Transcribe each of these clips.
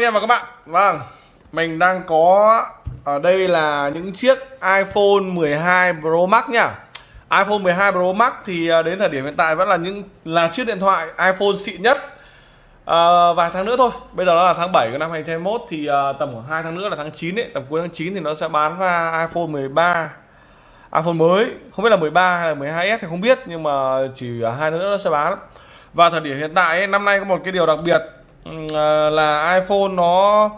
anh em và các bạn. Vâng Mình đang có Ở đây là những chiếc iPhone 12 Pro Max nha. iPhone 12 Pro Max thì à, đến thời điểm hiện tại vẫn là những là chiếc điện thoại iPhone xịn nhất. À, vài tháng nữa thôi bây giờ nó là tháng 7 của năm 2021 thì à, tầm khoảng 2 tháng nữa là tháng 9 ấy tầm cuối tháng 9 thì nó sẽ bán ra iPhone 13 iPhone mới không biết là 13 hay là 12s thì không biết nhưng mà chỉ à, hai nữa nó sẽ bán. Và thời điểm hiện tại ấy, năm nay có một cái điều đặc biệt Ừ, à, là iPhone nó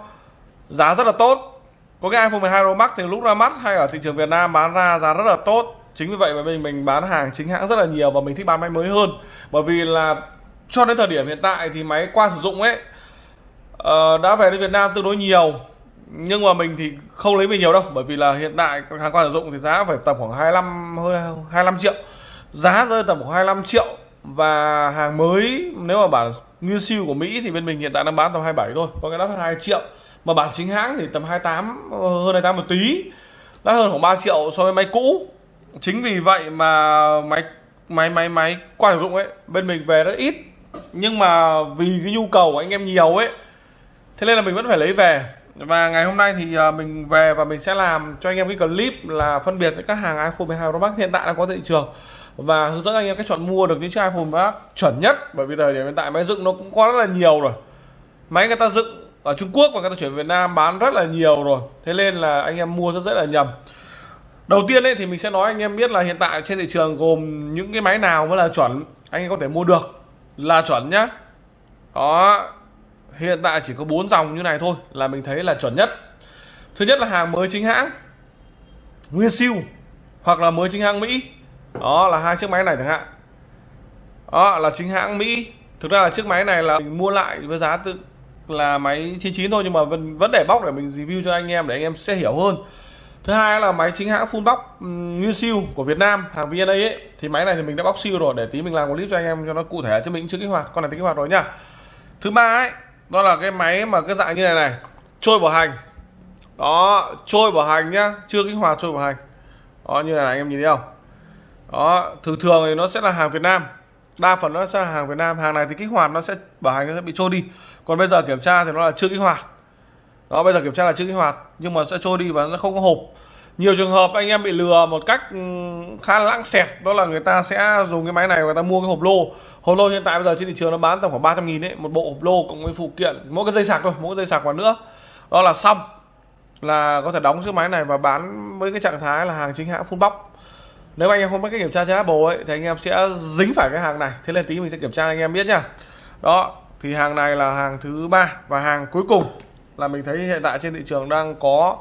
giá rất là tốt. Có cái iPhone 12 Pro Max thì lúc ra mắt hay ở thị trường Việt Nam bán ra giá rất là tốt. Chính vì vậy mà mình mình bán hàng chính hãng rất là nhiều và mình thích bán máy mới hơn. Bởi vì là cho đến thời điểm hiện tại thì máy qua sử dụng ấy uh, đã về đến Việt Nam tương đối nhiều. Nhưng mà mình thì không lấy về nhiều đâu bởi vì là hiện tại hàng qua sử dụng thì giá phải tầm khoảng 25 hơi 25 triệu. Giá rơi tầm khoảng 25 triệu và hàng mới nếu mà bảo nguyên siêu của Mỹ thì bên mình hiện tại đang bán tầm 27 thôi, có cái đắt hơn 2 triệu. Mà bản chính hãng thì tầm 28 hơn 28 một tí. Đắt hơn khoảng 3 triệu so với máy cũ. Chính vì vậy mà máy máy máy máy qua sử dụng ấy, bên mình về rất ít. Nhưng mà vì cái nhu cầu của anh em nhiều ấy, thế nên là mình vẫn phải lấy về. Và ngày hôm nay thì à, mình về và mình sẽ làm cho anh em cái clip là phân biệt các hàng iPhone 12 Pro Max hiện tại đang có thị trường và hướng dẫn anh em cách chọn mua được những chiếc iPhone Max chuẩn nhất. Bởi vì thời điểm hiện tại máy dựng nó cũng có rất là nhiều rồi. Máy người ta dựng ở Trung Quốc và người ta chuyển Việt Nam bán rất là nhiều rồi. Thế nên là anh em mua rất dễ là nhầm. Đầu tiên ấy thì mình sẽ nói anh em biết là hiện tại trên thị trường gồm những cái máy nào mới là chuẩn, anh em có thể mua được. Là chuẩn nhá. Đó hiện tại chỉ có bốn dòng như này thôi là mình thấy là chuẩn nhất. Thứ nhất là hàng mới chính hãng, nguyên siêu hoặc là mới chính hãng Mỹ đó là hai chiếc máy này chẳng hạn. Đó là chính hãng Mỹ. Thực ra là chiếc máy này là mình mua lại với giá tự là máy 99 thôi nhưng mà vẫn vẫn để bóc để mình review cho anh em để anh em sẽ hiểu hơn. Thứ hai là máy chính hãng full box nguyên siêu của Việt Nam hàng VNA ấy. Thì máy này thì mình đã bóc siêu rồi để tí mình làm một clip cho anh em cho nó cụ thể chứ mình chưa kích hoạt con này kích hoạt rồi nhá. Thứ ba ấy đó là cái máy mà cái dạng như này này trôi bảo hành. Đó trôi bảo hành nhá chưa kích hoạt trôi bảo hành. Đó như này, này anh em nhìn thấy không? Đó, thường thường thì nó sẽ là hàng Việt Nam. Đa phần nó sẽ là hàng Việt Nam. Hàng này thì kích hoạt nó sẽ, bảo hành nó sẽ bị trôi đi. Còn bây giờ kiểm tra thì nó là chưa kích hoạt. Đó, bây giờ kiểm tra là chưa kích hoạt, nhưng mà sẽ trôi đi và nó không có hộp. Nhiều trường hợp anh em bị lừa một cách ừ, khá là lãng xẹt, đó là người ta sẽ dùng cái máy này, người ta mua cái hộp lô. Hộp lô hiện tại bây giờ trên thị trường nó bán tầm khoảng 300 nghìn đấy, một bộ hộp lô cộng với phụ kiện, mỗi cái dây sạc thôi, mỗi cái dây sạc vào nữa. Đó là xong, là có thể đóng chiếc máy này và bán với cái trạng thái là hàng chính hãng full box nếu anh em không biết cách kiểm tra trên Apple ấy, thì anh em sẽ dính phải cái hàng này. Thế nên tí mình sẽ kiểm tra anh em biết nhá. Đó, thì hàng này là hàng thứ ba và hàng cuối cùng là mình thấy hiện tại trên thị trường đang có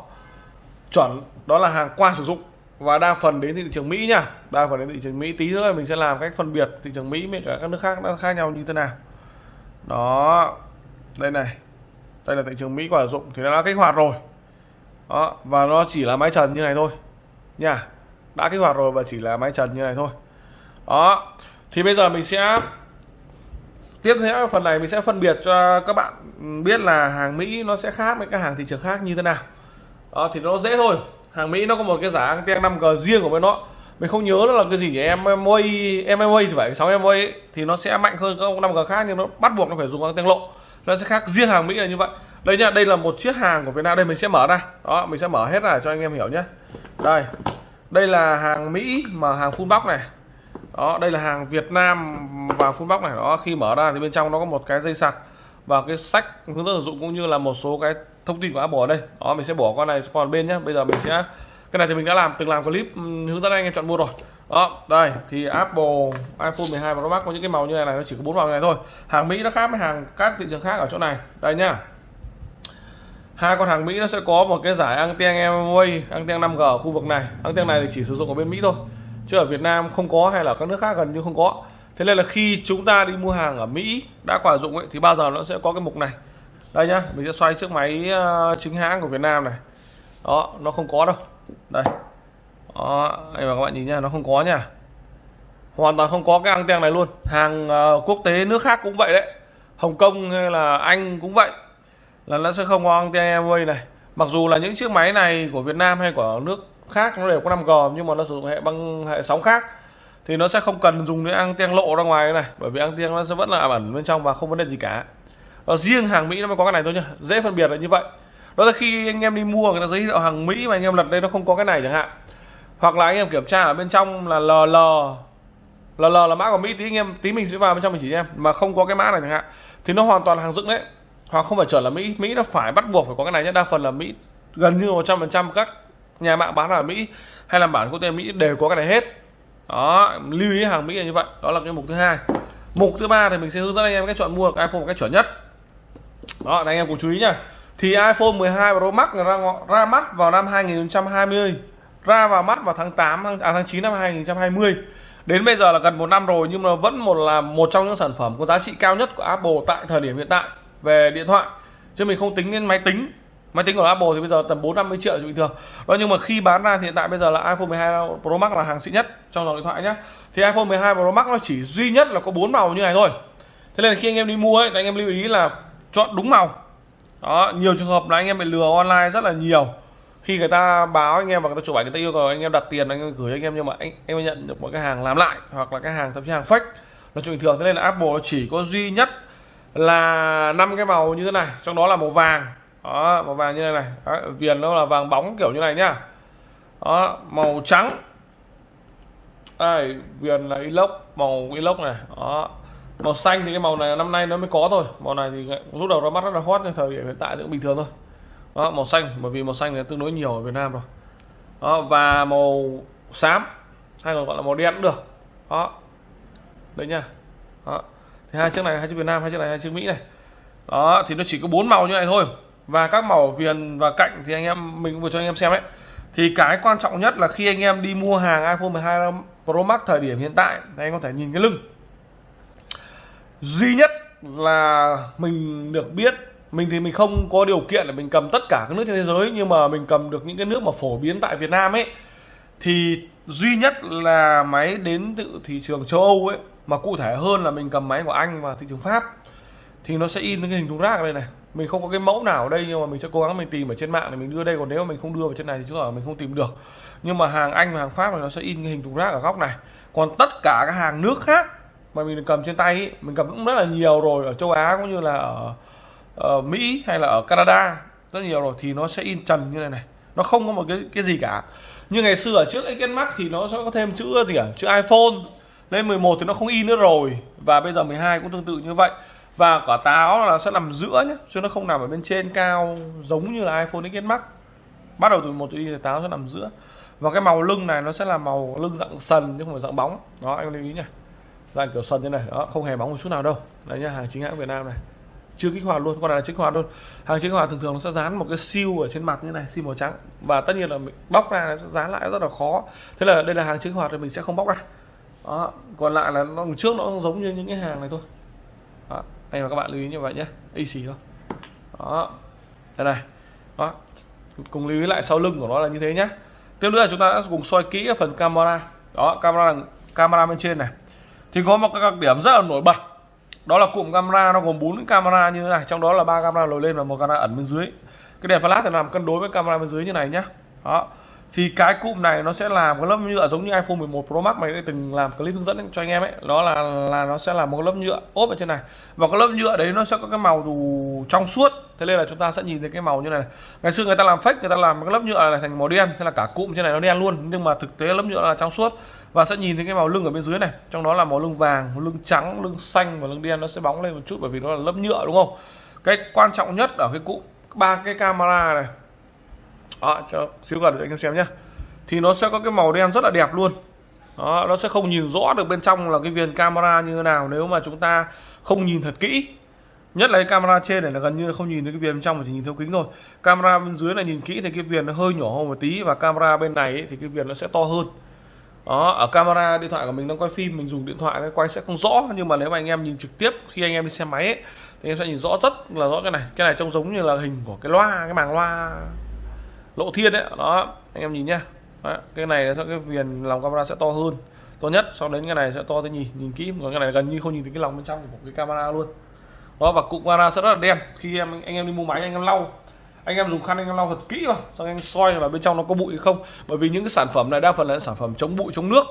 chuẩn. Đó là hàng qua sử dụng và đa phần đến thị trường Mỹ nha đa phần đến thị trường Mỹ. Tí nữa mình sẽ làm cách phân biệt thị trường Mỹ với cả các nước khác nó khác nhau như thế nào. Đó, đây này. Đây là thị trường Mỹ quả sử dụng thì nó đã kích hoạt rồi. Đó, và nó chỉ là máy trần như này thôi nha đã kích hoạt rồi và chỉ là máy trần như này thôi. Đó thì bây giờ mình sẽ tiếp theo phần này mình sẽ phân biệt cho các bạn biết là hàng Mỹ nó sẽ khác với các hàng thị trường khác như thế nào. Đó thì nó dễ thôi. Hàng Mỹ nó có một cái giá anten 5G riêng của bên nó mình không nhớ nó là cái gì nhỉ? Em MA MMA thì phải 6 em ấy, thì nó sẽ mạnh hơn các 5G khác nhưng nó bắt buộc nó phải dùng anten lộ. Nó sẽ khác riêng hàng Mỹ là như vậy. Đây nhá đây là một chiếc hàng của Việt Nam. Đây mình sẽ mở ra. Đó mình sẽ mở hết ra cho anh em hiểu nhé đây đây là hàng Mỹ mà hàng full box này. Đó, đây là hàng Việt Nam và full box này. Đó, khi mở ra thì bên trong nó có một cái dây sạc và cái sách hướng dẫn sử dụng cũng như là một số cái thông tin của Apple ở đây. Đó, mình sẽ bỏ con này còn bên nhé. Bây giờ mình sẽ, cái này thì mình đã làm, từng làm clip ừ, hướng dẫn anh em chọn mua rồi. Đó, đây, thì Apple iPhone 12 Pro Max có những cái màu như này này, nó chỉ có bốn màu này thôi. Hàng Mỹ nó khác với hàng các thị trường khác ở chỗ này. Đây nhá hai con hàng Mỹ nó sẽ có một cái giải anten MOA anten 5G ở khu vực này. Anten này thì chỉ sử dụng ở bên Mỹ thôi chứ ở Việt Nam không có hay là các nước khác gần như không có. Thế nên là khi chúng ta đi mua hàng ở Mỹ đã quả dụng ấy thì bao giờ nó sẽ có cái mục này. Đây nhá mình sẽ xoay chiếc máy ờ, chính hãng của Việt Nam này. Đó nó không có đâu. Đây. Đó anh và các bạn nhìn nha nó không có nha hoàn toàn không có cái anten này luôn. Hàng uh, quốc tế nước khác cũng vậy đấy. Hồng Kông hay là Anh cũng vậy là nó sẽ không có anten Airway này. Mặc dù là những chiếc máy này của Việt Nam hay của nước khác nó đều có 5G nhưng mà nó sử dụng hệ băng hệ sóng khác thì nó sẽ không cần dùng đến anten lộ ra ngoài này bởi vì anten nó sẽ vẫn là ẩn bên trong và không vấn đề gì cả. Đó, riêng hàng mỹ nó mới có cái này thôi nhá dễ phân biệt là như vậy. Đó là khi anh em đi mua người ta giới thiệu hàng mỹ mà anh em lật đây nó không có cái này chẳng hạn. Hoặc là anh em kiểm tra ở bên trong là ll ll là mã của mỹ tí anh em tí mình sẽ vào bên trong mình chỉ em mà không có cái mã này chẳng hạn thì nó hoàn toàn là hàng dựng đấy hoặc không phải chuẩn là mỹ mỹ nó phải bắt buộc phải có cái này nhé. Đa phần là mỹ gần như 100% các nhà mạng bán ở mỹ hay là bản quốc tế mỹ đều có cái này hết. Đó lưu ý hàng mỹ là như vậy. Đó là cái mục thứ hai. Mục thứ ba thì mình sẽ hướng dẫn anh em cách chọn mua iphone một cách chuẩn nhất. Đó anh em cùng chú ý nha thì iPhone 12 Pro Max ra ra mắt vào năm 2020 ra vào mắt vào tháng 8 à, tháng 9 năm 2020 đến bây giờ là gần một năm rồi nhưng mà vẫn một là một trong những sản phẩm có giá trị cao nhất của Apple tại thời điểm hiện tại về điện thoại. Chứ mình không tính đến máy tính. Máy tính của Apple thì bây giờ tầm 4 50 triệu bình thường. Đó, nhưng mà khi bán ra thì hiện tại bây giờ là iPhone 12 Pro Max là hàng xịn nhất trong dòng điện thoại nhé thì iPhone 12 Pro Max nó chỉ duy nhất là có bốn màu như này thôi. Thế nên là khi anh em đi mua ấy, thì anh em lưu ý là chọn đúng màu. Đó, nhiều trường hợp là anh em bị lừa online rất là nhiều. Khi người ta báo anh em và người ta chụp ảnh, người ta yêu cầu anh em đặt tiền, anh em gửi anh em, nhưng mà anh, em nhận được một cái hàng làm lại, hoặc là cái hàng, thậm chí hàng fake. Là chuyện bình thường, thế nên là Apple chỉ có duy nhất là năm cái màu như thế này trong đó là màu vàng. Đó màu vàng như thế này đó, viền nó là vàng bóng kiểu như này nhá. Đó màu trắng. Đây viền là inox màu inox này đó. Màu xanh thì cái màu này năm nay nó mới có thôi màu này thì lúc đầu ra mắt rất là hot nhưng thời điểm hiện tại cũng bình thường thôi. Đó màu xanh bởi vì màu xanh này tương đối nhiều ở Việt Nam rồi. Đó và màu xám hay còn gọi là màu đen cũng được. Đó đấy nha đó thì hai chiếc này, hai chiếc Việt Nam, hai chiếc này, hai chiếc Mỹ này. Đó, thì nó chỉ có bốn màu như này thôi. Và các màu viền và cạnh thì anh em, mình vừa cho anh em xem đấy thì cái quan trọng nhất là khi anh em đi mua hàng iPhone 12 Pro Max thời điểm hiện tại, thì anh có thể nhìn cái lưng. Duy nhất là mình được biết, mình thì mình không có điều kiện để mình cầm tất cả các nước trên thế giới, nhưng mà mình cầm được những cái nước mà phổ biến tại Việt Nam ấy. Thì duy nhất là máy đến từ thị trường châu Âu ấy mà cụ thể hơn là mình cầm máy của Anh và thị trường Pháp thì nó sẽ in cái hình thùng rác ở đây này. Mình không có cái mẫu nào ở đây nhưng mà mình sẽ cố gắng mình tìm ở trên mạng để mình đưa đây. Còn nếu mà mình không đưa vào trên này thì chúng là mình không tìm được. Nhưng mà hàng Anh và hàng Pháp thì nó sẽ in cái hình thùng rác ở góc này. Còn tất cả các hàng nước khác mà mình cầm trên tay ý, mình cầm cũng rất là nhiều rồi ở châu Á cũng như là ở, ở Mỹ hay là ở Canada rất nhiều rồi thì nó sẽ in trần như này này. Nó không có một cái cái gì cả. Như ngày xưa ở trước XS thì nó sẽ có thêm chữ gì cả chữ iPhone lên 11 thì nó không in nữa rồi. Và bây giờ 12 cũng tương tự như vậy. Và quả táo là sẽ nằm giữa nhé chứ nó không nằm ở bên trên cao giống như là iPhone XS Max. Bắt đầu từ một thì táo sẽ nằm giữa. Và cái màu lưng này nó sẽ là màu lưng dạng sần, chứ không phải dạng bóng. Đó, anh lưu ý nhé dạng kiểu sần như này. Đó, không hề bóng một chút nào đâu. Đấy nhá, hàng chính hãng Việt Nam này. Chưa kích hoạt luôn con này là kích hoạt luôn hàng chính hoạt thường thường nó sẽ dán một cái siêu ở trên mặt như này, siêu màu trắng. Và tất nhiên là mình bóc ra nó sẽ dán lại rất là khó. Thế là đây là hàng chính hoạt thì mình sẽ không bóc ra đó, còn lại là nó trước nó giống như những cái hàng này thôi. Đó, anh và các bạn lưu ý như vậy nhé, y xì thôi. Đó, đây này. Đó, cùng lưu ý lại sau lưng của nó là như thế nhé. Tiếp nữa là chúng ta cùng soi kỹ ở phần camera. Đó, camera camera bên trên này. Thì có một cái đặc điểm rất là nổi bật, đó là cụm camera nó gồm bốn camera như thế này, trong đó là ba camera lồi lên và một camera ẩn bên dưới. Cái đèn flash thì làm cân đối với camera bên dưới như này nhé. Đó thì cái cụm này nó sẽ làm cái lớp nhựa giống như iPhone 11 Pro Max mày đã từng làm clip hướng dẫn cho anh em ấy. Đó là là nó sẽ là một lớp nhựa ốp ở trên này. Và cái lớp nhựa đấy nó sẽ có cái màu dù trong suốt. Thế nên là chúng ta sẽ nhìn thấy cái màu như này ngày xưa người ta làm fake, người ta làm cái lớp nhựa này thành màu đen. Thế là cả cụm trên này nó đen luôn. Nhưng mà thực tế lớp nhựa là trong suốt. Và sẽ nhìn thấy cái màu lưng ở bên dưới này. Trong đó là màu lưng vàng, lưng trắng, lưng xanh và lưng đen. Nó sẽ bóng lên một chút bởi vì nó là lớp nhựa, đúng không? Cái quan trọng nhất ở cái cụm, ba cái camera này đó cho xíu gần để anh em xem nhé thì nó sẽ có cái màu đen rất là đẹp luôn. Đó nó sẽ không nhìn rõ được bên trong là cái viền camera như thế nào nếu mà chúng ta không nhìn thật kỹ. Nhất là cái camera trên này là gần như không nhìn thấy cái viền bên trong mà chỉ nhìn theo kính thôi. Camera bên dưới này nhìn kỹ thì cái viền nó hơi nhỏ hơn một tí và camera bên này ấy, thì cái viền nó sẽ to hơn. Đó ở camera điện thoại của mình đang quay phim mình dùng điện thoại nó quay sẽ không rõ. Nhưng mà nếu mà anh em nhìn trực tiếp khi anh em đi xe máy ấy, thì em sẽ nhìn rõ rất là rõ cái này. Cái này trông giống như là hình của cái loa cái màng loa lộ thiên đấy đó anh em nhìn nhá. Đó, cái này sẽ cái viền lòng camera sẽ to hơn. To nhất sau đến cái này sẽ to tới nhìn nhìn kỹ. Còn cái này gần như không nhìn thấy cái lòng bên trong của cái camera luôn. Đó và cụm camera sẽ rất là đen. Khi em anh em đi mua máy anh em lau. Anh em dùng khăn anh em lau thật kỹ vào xong anh soi là bên trong nó có bụi hay không. Bởi vì những cái sản phẩm này đa phần là sản phẩm chống bụi chống nước.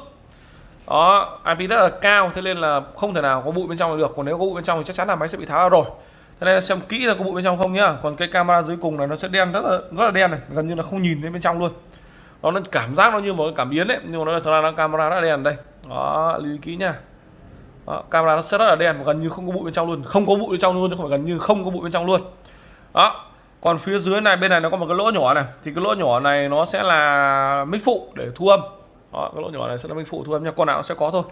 Đó IP rất là cao thế nên là không thể nào có bụi bên trong được. Còn nếu có bụi bên trong thì chắc chắn là máy sẽ bị tháo ra rồi thế này xem kỹ là có bụi bên trong không nhá. Còn cái camera dưới cùng này nó sẽ đen rất là rất là đen này gần như là không nhìn thấy bên trong luôn. Đó nó cảm giác nó như một cái cảm biến đấy nhưng mà nó thật ra nó camera rất là đen đây. Đó lưu ý kỹ nha đó, camera nó sẽ rất là đen gần như không có bụi bên trong luôn. Không có bụi bên trong luôn chứ không phải gần như không có bụi bên trong luôn. Đó còn phía dưới này bên này nó có một cái lỗ nhỏ này. Thì cái lỗ nhỏ này nó sẽ là mic phụ để thu âm. Đó, cái lỗ nhỏ này sẽ là mic phụ thu âm nha con nào nó sẽ có thôi.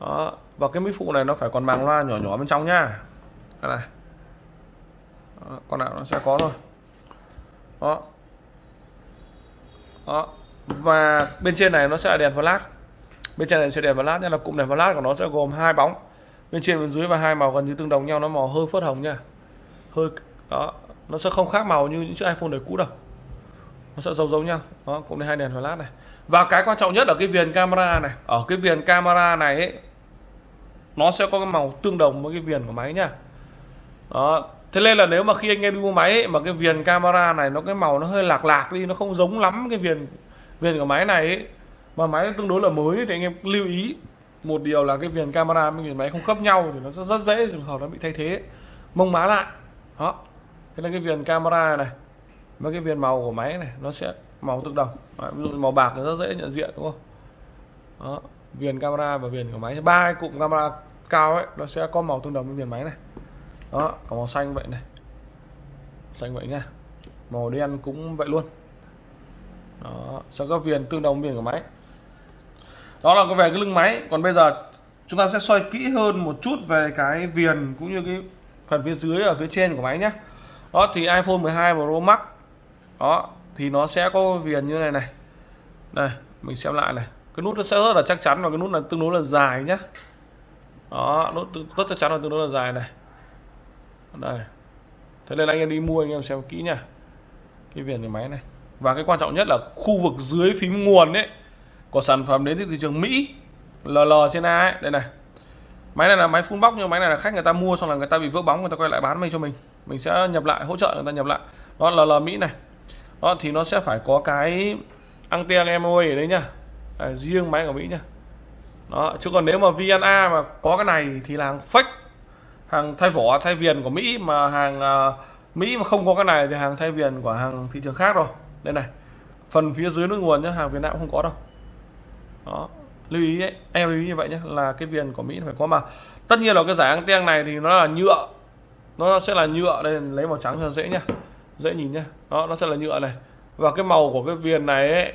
Đó và cái mic phụ này nó phải còn màng loa nhỏ nhỏ bên trong nhá. Đây này đó, con nào nó sẽ có thôi. Đó. Đó. Và bên trên này nó sẽ là đèn flash. Bên trên này sẽ đèn flash nha là cụm đèn flash của nó sẽ gồm hai bóng. Bên trên bên dưới và hai màu gần như tương đồng nhau nó màu hơi phớt hồng nha. Hơi đó nó sẽ không khác màu như những chiếc iPhone đời cũ đâu. Nó sẽ giống giống nhau. Đó cũng hai đèn flash này. Và cái quan trọng nhất ở cái viền camera này ở cái viền camera này ấy, nó sẽ có cái màu tương đồng với cái viền của máy nhá đó thế nên là nếu mà khi anh em đi mua máy ấy, mà cái viền camera này nó cái màu nó hơi lạc lạc đi nó không giống lắm cái viền viền của máy này ấy, mà máy tương đối là mới thì anh em lưu ý. Một điều là cái viền camera với viền máy không khớp nhau thì nó sẽ rất dễ trường hợp nó bị thay thế. Mông má lại. Đó. Thế là cái viền camera này với cái viền màu của máy này nó sẽ màu tương đồng Đấy, ví dụ màu bạc thì rất dễ nhận diện đúng không? Đó. Viền camera và viền của máy. Ba cụm camera cao ấy nó sẽ có màu tương đồng với viền máy này đó, có màu xanh vậy này. Xanh vậy nha. Màu đen cũng vậy luôn. Đó, cho các viền tương đồng viền của máy. Đó là có về cái lưng máy. Còn bây giờ, chúng ta sẽ xoay kỹ hơn một chút về cái viền cũng như cái phần phía dưới ở phía trên của máy nhé. Đó, thì iPhone 12 Pro Max. Đó, thì nó sẽ có viền như này này. Đây, mình xem lại này. Cái nút nó sẽ rất là chắc chắn và cái nút là tương đối là dài nhá đó, nút rất chắc chắn là tương đối là dài này đây. Thế nên anh em đi mua anh em xem kỹ nha. Cái viền cái máy này. Và cái quan trọng nhất là khu vực dưới phím nguồn đấy của sản phẩm đến từ thị trường Mỹ LL trên A ấy. Đây này. Máy này là máy full box nhưng máy này là khách người ta mua xong là người ta bị vỡ bóng người ta quay lại bán mình cho mình. Mình sẽ nhập lại hỗ trợ người ta nhập lại. Đó là LL Mỹ này. Đó thì nó sẽ phải có cái anten MOA ở đấy nhá à, riêng máy của Mỹ nhá đó chứ còn nếu mà VNA mà có cái này thì là hàng fake hàng thay vỏ thay viền của Mỹ mà hàng à, Mỹ mà không có cái này thì hàng thay viền của hàng thị trường khác rồi. Đây này phần phía dưới nước nguồn nhá hàng Việt Nam cũng không có đâu. Đó lưu ý ấy, em lưu ý như vậy nhé là cái viền của Mỹ phải có mà. Tất nhiên là cái giải anten này thì nó là nhựa nó sẽ là nhựa đây lấy màu trắng cho dễ nhá dễ nhìn nhá. Đó nó sẽ là nhựa này. Và cái màu của cái viền này ấy,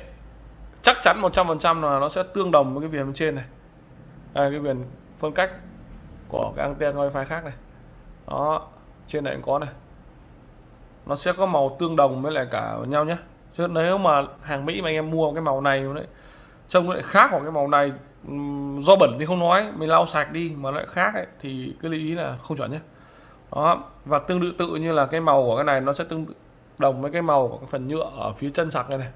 chắc chắn 100% là nó sẽ tương đồng với cái viền bên trên này. À, cái viền phân cách của cái anten wifi khác này. Đó trên này cũng có này. Nó sẽ có màu tương đồng với lại cả nhau nhé. Chứ nếu mà hàng Mỹ mà anh em mua cái màu này đấy trông lại khác hoặc cái màu này do bẩn thì không nói mình lau sạch đi mà lại khác ấy, thì cái lưu ý là không chuẩn nhé. Đó và tương tự tự như là cái màu của cái này nó sẽ tương đồng với cái màu của cái phần nhựa ở phía chân sạc này này.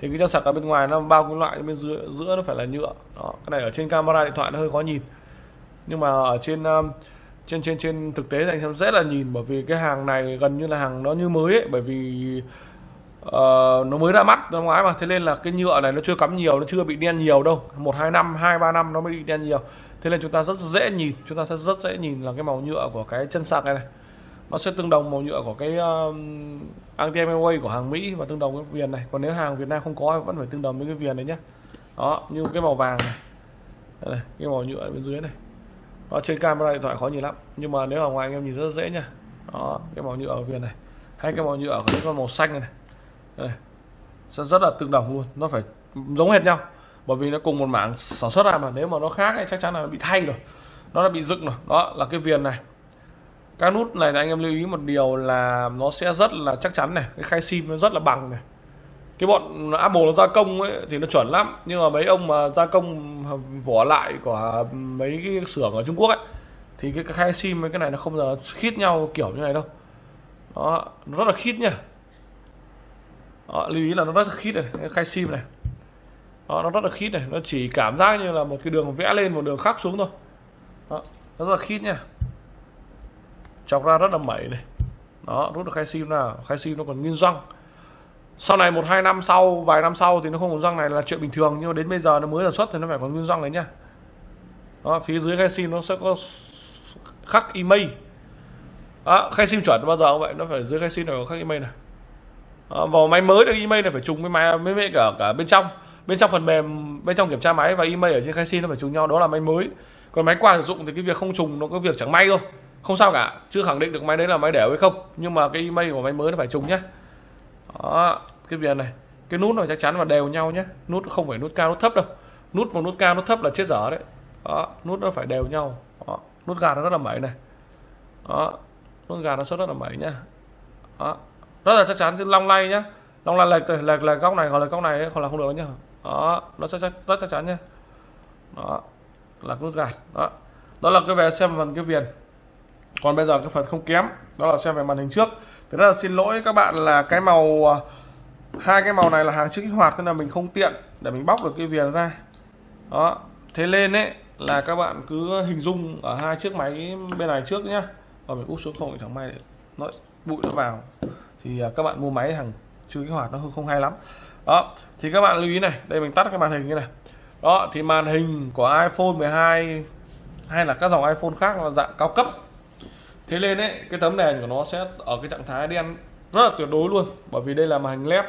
Thì cái chân sạc ở bên ngoài nó bao cái loại bên dưới giữa nó phải là nhựa. Đó cái này ở trên camera điện thoại nó hơi khó nhìn nhưng mà ở trên um, trên trên trên thực tế thì anh em rất là nhìn bởi vì cái hàng này gần như là hàng nó như mới ấy bởi vì uh, nó mới ra mắt năm ngoái mà. Thế nên là cái nhựa này nó chưa cắm nhiều nó chưa bị đen nhiều đâu. Một hai năm hai ba năm nó mới bị đen nhiều. Thế nên chúng ta rất dễ nhìn chúng ta sẽ rất dễ nhìn là cái màu nhựa của cái chân sạc này này. Nó sẽ tương đồng màu nhựa của cái um, uh, anti của hàng Mỹ và tương đồng với viền này. Còn nếu hàng Việt Nam không có vẫn phải tương đồng với cái viền này nhé đó như cái màu vàng này. Đây này cái màu nhựa bên dưới này đó, trên camera điện thoại khó nhìn lắm. Nhưng mà nếu ở ngoài anh em nhìn rất dễ nha đó cái màu nhựa ở viền này. Hay cái màu nhựa của cái con màu xanh này, đây sẽ rất là tương đồng luôn. Nó phải giống hệt nhau. Bởi vì nó cùng một mảng sản xuất ra mà. Nếu mà nó khác thì chắc chắn là nó bị thay rồi. Nó đã bị dựng rồi. Đó là cái viền này. Các nút này anh em lưu ý một điều là nó sẽ rất là chắc chắn này. Cái khay sim nó rất là bằng này cái bọn Apple nó gia công ấy thì nó chuẩn lắm. Nhưng mà mấy ông mà gia công vỏ lại của mấy cái xưởng ở Trung Quốc ấy thì cái khai sim với cái này nó không giờ khít nhau kiểu như này đâu. Đó nó rất là khít nha đó, lưu ý là nó rất là khít này cái khai sim này. Đó, nó rất là khít này. Nó chỉ cảm giác như là một cái đường vẽ lên một đường khác xuống thôi. Đó, nó rất là khít nha chọc ra rất là mẩy này. Đó rút được khai sim nào khai sim nó còn nguyên răng sau này một hai năm sau vài năm sau thì nó không còn răng này là chuyện bình thường nhưng mà đến bây giờ nó mới sản xuất thì nó phải còn nguyên răng đấy nhá. Đó, phía dưới khai sim nó sẽ có khắc email đó, khay sim chuẩn bao giờ cũng vậy nó phải dưới khay sim này có khắc email này. Đó, vào máy mới được email này phải trùng với máy với, với cả cả bên trong. Bên trong phần mềm bên trong kiểm tra máy và email ở trên khay sim nó phải trùng nhau đó là máy mới. Còn máy qua sử dụng thì cái việc không trùng nó có việc chẳng may thôi. Không sao cả chưa khẳng định được máy đấy là máy đẻo hay không nhưng mà cái email của máy mới nó phải trùng nhá đó, cái viền này. Cái nút này chắc chắn là đều nhau nhé. Nút không phải nút cao, nút thấp đâu. Nút một nút cao, nút thấp là chết dở đấy. Đó, nút nó phải đều nhau. Đó. nút gạt nó rất là mẩy này. Đó, nút gạt nó xuất rất là mẩy nhá. Đó, rất là chắc chắn, chứ long lay nhá. Long lay, lệch lệch lệch góc này hoặc là góc này còn là không được nhá. Đó, nó chắc chắn rất chắc chắn nhá. Đó, là nút gạt đó đó là cái về xem phần cái viền. Còn bây giờ cái phần không kém, đó là xem về màn hình trước thế ra là xin lỗi các bạn là cái màu à, hai cái màu này là hàng chưa kích hoạt nên là mình không tiện để mình bóc được cái viền ra. Đó, thế lên ấy, là các bạn cứ hình dung ở hai chiếc máy bên này trước nhá. Và mình úp xuống không chẳng may nó bụi nó vào. Thì à, các bạn mua máy hàng chưa kích hoạt nó không hay lắm. Đó, thì các bạn lưu ý này, đây mình tắt cái màn hình như này. Đó, thì màn hình của iPhone 12 hay là các dòng iPhone khác là dạng cao cấp thế nên ấy cái tấm đèn của nó sẽ ở cái trạng thái đen rất là tuyệt đối luôn. Bởi vì đây là màn hình led.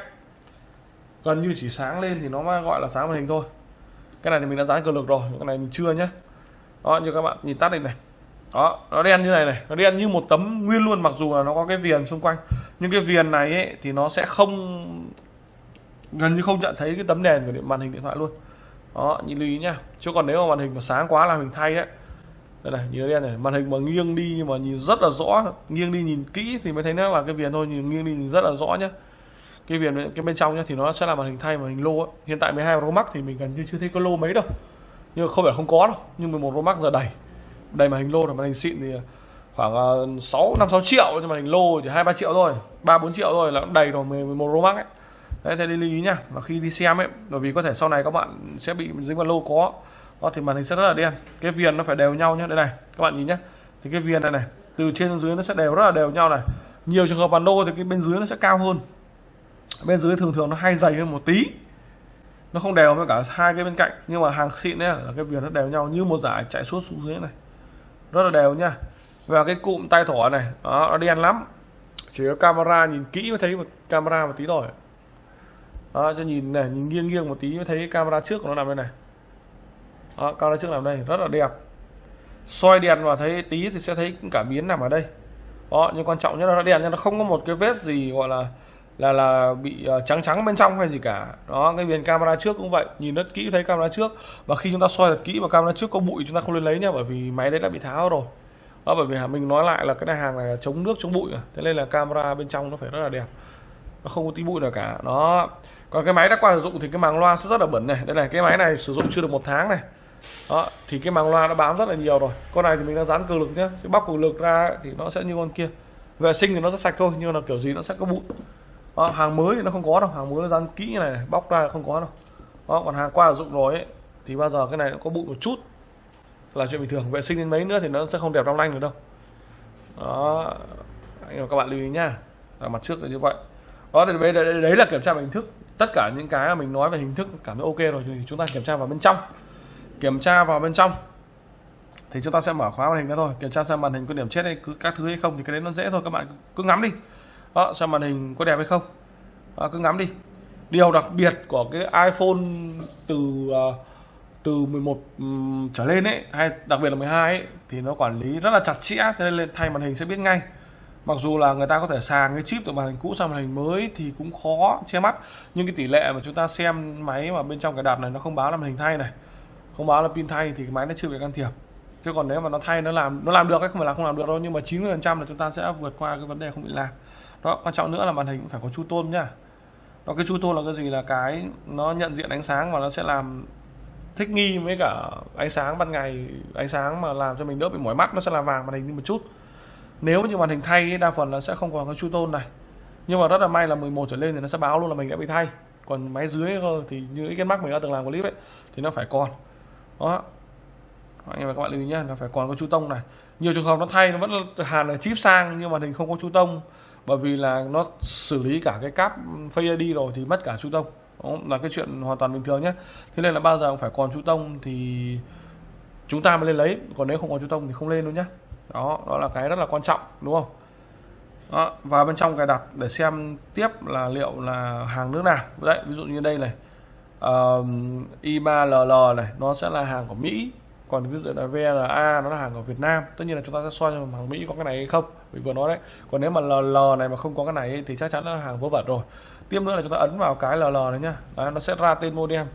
Gần như chỉ sáng lên thì nó mới gọi là sáng màn hình thôi. Cái này thì mình đã dán cường lực rồi cái này mình chưa nhé đó như các bạn nhìn tắt đây này. Đó nó đen như này này. Nó đen như một tấm nguyên luôn mặc dù là nó có cái viền xung quanh. Nhưng cái viền này ấy, thì nó sẽ không gần như không nhận thấy cái tấm đèn của điện màn hình điện thoại luôn. Đó nhìn lưu ý nhá. Chứ còn nếu mà màn hình mà sáng quá là mình thay ấy đây này, nhìn đen này, màn hình mà nghiêng đi nhưng mà nhìn rất là rõ. Nghiêng đi nhìn kỹ thì mới thấy nó là cái viền thôi nhìn nghiêng đi nhìn rất là rõ nhá. Cái viền cái bên trong nhá thì nó sẽ là màn hình thay màn hình lô ấy. hiện tại 12 Pro Max thì mình gần như chưa thấy có lô mấy đâu. Nhưng không phải không có đâu, nhưng 11 Pro Max giờ đầy. Đầy màn hình lô là màn hình xịn thì khoảng 6 5 6 triệu, nhưng màn hình lô chỉ 2 3 triệu thôi. 3 4 triệu thôi là đầy rồi 11 Pro Max ấy. Đấy, thế lưu ý nhá và khi đi xem ấy, bởi vì có thể sau này các bạn sẽ bị dính vào lô có đó thì màn hình sẽ rất là đen. Cái viền nó phải đều nhau nhé đây này các bạn nhìn nhé thì cái viền này này từ trên xuống dưới nó sẽ đều rất là đều nhau này. Nhiều trường hợp bản đô thì cái bên dưới nó sẽ cao hơn. Bên dưới thường thường nó hay dày hơn một tí. Nó không đều với cả hai cái bên cạnh. Nhưng mà hàng xịn ấy là cái viền nó đều nhau như một giải chạy suốt xuống dưới này. Rất là đều nha và cái cụm tay thỏ này đó, nó đen lắm. Chỉ có camera nhìn kỹ mới thấy một camera một tí thôi. Đó cho nhìn này nhìn nghiêng nghiêng một tí mới thấy camera trước của nó nằm đây này đó, camera trước nằm đây rất là đẹp. Soi đèn vào thấy tí thì sẽ thấy cả biến nằm ở đây. Đó nhưng quan trọng nhất là nó đèn nhưng nó không có một cái vết gì gọi là là là bị ờ, trắng trắng bên trong hay gì cả. Đó cái viền camera trước cũng vậy nhìn rất kỹ thấy camera trước. Và khi chúng ta soi thật kỹ vào camera trước có bụi chúng ta không nên lấy nha bởi vì máy đấy đã bị tháo rồi. Đó bởi vì mình nói lại là cái này hàng này là chống nước chống bụi à. thế nên là camera bên trong nó phải rất là đẹp. Nó không có tí bụi nào cả. Đó. Còn cái máy đã qua sử dụng thì cái màng loa sẽ rất là bẩn này. Đây này cái máy này sử dụng chưa được một tháng này đó thì cái màng loa nó bám rất là nhiều rồi. Con này thì mình đang dán cường lực nhá. Chứ bóc cường lực ra thì nó sẽ như con kia. Vệ sinh thì nó sẽ sạch thôi nhưng là kiểu gì nó sẽ có bụi. Đó, hàng mới thì nó không có đâu. Hàng mới nó dán kỹ như này, bóc ra không có đâu. Đó còn hàng qua sử dụng rồi ấy thì bao giờ cái này nó có bụi một chút là chuyện bình thường. Vệ sinh đến mấy nữa thì nó sẽ không đẹp long lanh được đâu. Đó anh các bạn lưu ý nhá. Là mặt trước là như vậy. Đó thì đấy, đấy, đấy là kiểm tra về hình thức. Tất cả những cái mà mình nói về hình thức cảm thấy ok rồi thì chúng ta kiểm tra vào bên trong kiểm tra vào bên trong. Thì chúng ta sẽ mở khóa màn hình ra thôi. Kiểm tra xem màn hình có điểm chết hay cứ các thứ hay không thì cái đấy nó dễ thôi. Các bạn cứ ngắm đi. Đó xem màn hình có đẹp hay không. Đó, cứ ngắm đi. Điều đặc biệt của cái iPhone từ à, từ 11 um, trở lên ấy hay đặc biệt là 12 ấy thì nó quản lý rất là chặt chẽ thế nên thay màn hình sẽ biết ngay. Mặc dù là người ta có thể sàng cái chip từ màn hình cũ sang màn hình mới thì cũng khó che mắt. Nhưng cái tỷ lệ mà chúng ta xem máy mà bên trong cái đạp này nó không báo là màn hình thay này không báo là pin thay thì cái máy nó chưa bị can thiệp. Chứ còn nếu mà nó thay, nó làm nó làm được hay không phải là không làm được đâu, nhưng mà 90 phần trăm là chúng ta sẽ vượt qua cái vấn đề không bị làm. Đó, quan trọng nữa là màn hình cũng phải có chu tôn nhá. Đó, cái chu tôn là cái gì? Là cái nó nhận diện ánh sáng và nó sẽ làm thích nghi với cả ánh sáng ban ngày, ánh sáng mà làm cho mình đỡ bị mỏi mắt, nó sẽ làm vàng màn hình đi một chút. Nếu như màn hình thay đa phần là sẽ không còn cái chu tôn này. Nhưng mà rất là may là 11 trở lên thì nó sẽ báo luôn là mình đã bị thay. Còn máy dưới thì như cái mắt mình đã từng làm clip ấy, thì nó phải còn đó. Anh em và các bạn lưu ý nhé nó phải còn có chú tông này. Nhiều trường hợp nó thay nó vẫn hàn là chip sang nhưng mà hình không có chú tông. Bởi vì là nó xử lý cả cái cáp Face ID rồi thì mất cả chú tông. Đó là cái chuyện hoàn toàn bình thường nhé thế nên là bao giờ cũng phải còn chú tông thì chúng ta mới lên lấy. Còn nếu không có chú tông thì không lên đâu nhé đó đó là cái rất là quan trọng đúng không? Đó, và bên trong cài đặt để xem tiếp là liệu là hàng nước nào. Đấy ví dụ như đây này uh, I3LL này nó sẽ là hàng của Mỹ. Còn ví dụ là VLA nó là hàng của Việt Nam. Tất nhiên là chúng ta sẽ soi cho hàng Mỹ có cái này hay không mình vừa nói đấy. Còn nếu mà LL này mà không có cái này thì chắc chắn là hàng vớ vẩn rồi. Tiếp nữa là chúng ta ấn vào cái LL này nhá. Đấy, nó sẽ ra tên modem